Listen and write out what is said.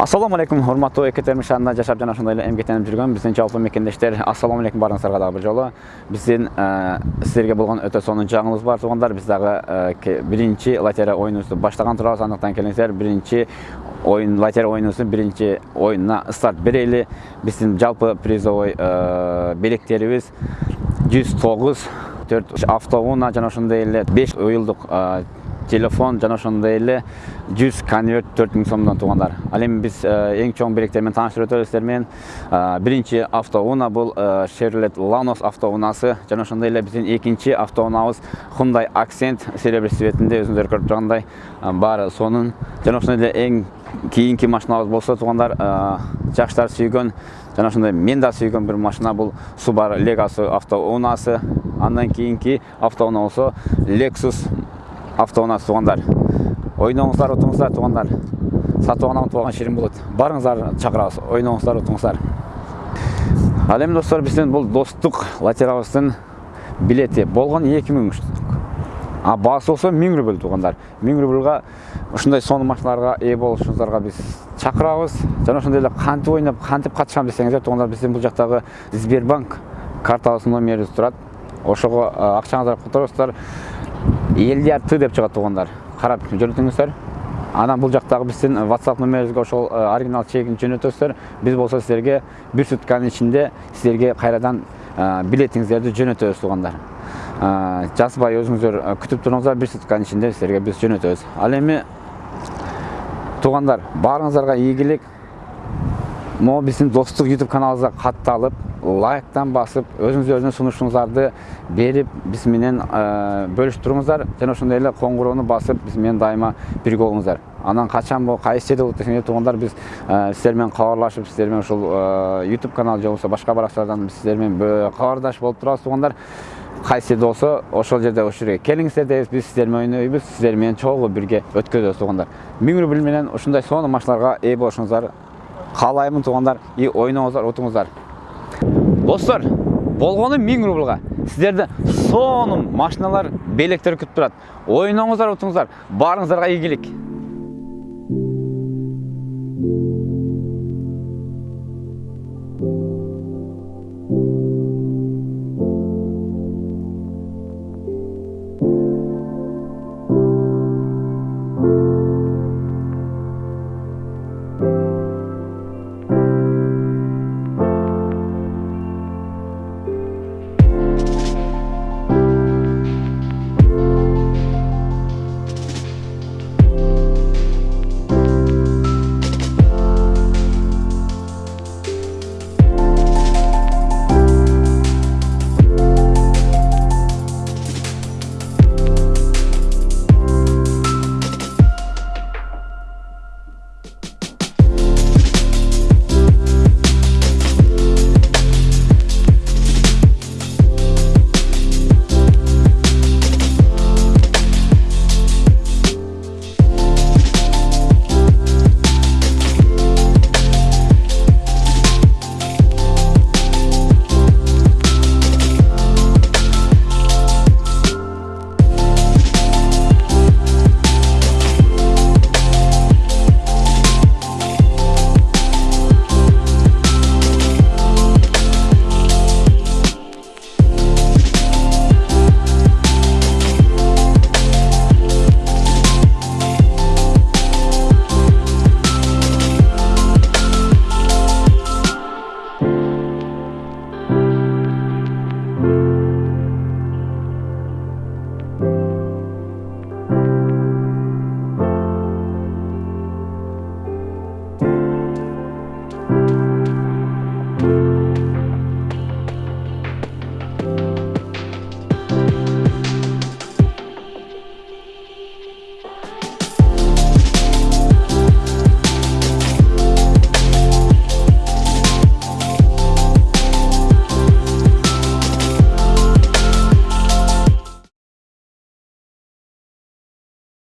ассалому алейкум урматтуу экетерим шаарында жашап жана ошондой эле эмгектенип жүргөн биздин жалпы мекендештер ассалому алейкум баарыңыздарга дагы бир жолу биздин сиздерге болгон өтө сонун жаңыбыз бар туугандар биз дагы биринчи лотерея оюнубузду баштаган турабыз андыктан келиңиздер биринчи оюн лотерея оюнубуздун биринчи оюнуна старт берели биздин жалпы призовой белектерибиз жүз тогуз төрт автоунаа жана ошондой эле беш уюлдук телефон жана ошондой эле жүз конверт төрт миң сомдон туугандар ал эми биз эң чоң белектер менен тааныштырып өтөбүз сиздер менен биринчи автоунаа бул chevrolet lanos автоунаасы жана ошондой эле биздин экинчи автоунаабыз hyundai accent серебряный цветинде өзүңүздөр көрүп тургандай баары сонун жана ошондой эле эң кийинки машиналарыбыз болсо туугандар жаштар сүйгөн жана ошондой мен да сүйгөн бир машина бул subaru legacy автоунаасы андан кийинки автоунаа болсо lexus автоунаасы туугандар ойноңуздар утуңуздар туугандар сатып алган утуп ширин болот барыңыздар чакырабыз ойноңуздар утуңуздар ал эми достор биздин бул достук лотереябыздын билети болгон эки миң а баасы болсо миң рубль туугандар миң рубльга ушундай сонун машиналарга ээ болушуңуздарга биз чакырабыз жана ошондой эле кантип ойноп кантип катышам десеңиздер туугандар биздин бул жактагы сбербанк картабыздын номерибиз турат ошого акчаңыздарды которосуздар элдияр т деп чыгат туугандар карап жөнөтүңүздөр анан бул жактагы биздин whatsapp номерибизге ошол оригинал чегин жөнөтөсүздөр биз болсо силерге бир сутканын ичинде силерге кайрадан билетиңиздерди жөнөтөбүз туугандар жазбай өзүңүздөр күтүп туруңуздар бир сутканын ичинде силерге биз жөнөтөбүз ал эми туугандар баарыңыздарга ийгилик могу биздин достук youtube каналыбызга катталып лайктан басып өзүңүздөрдүн сунушуңуздарды берип биз менен бөлүшүп туруңуздар жана ошондой эле коңгуроону басып биз менен дайыма бирге болуңуздар анан качан болуп кайсы жерде болот десеңер туугандар биз сиздер менен кабарлашып сиздер менен ушул youtube канал же болбосо башка баракчалардан сиздер менен кабардаш болуп турабыз туугандар кайсы жерде болсо ошол жерде ушул жерге келиңиздер дейбиз биз сиздер менен ойнойбуз сиздер менен чогуу бирге өткөзөбүз туугандар миң рубль менен ушундай сонун машиналарга ээ болушуңуздар каалаймын туугандар и ойноңуздар утуңуздар достор болгону миң рублга сиздерди сонун машиналар белектер күтүп турат ойноңуздар утуңуздар баарыңыздарга ийгилик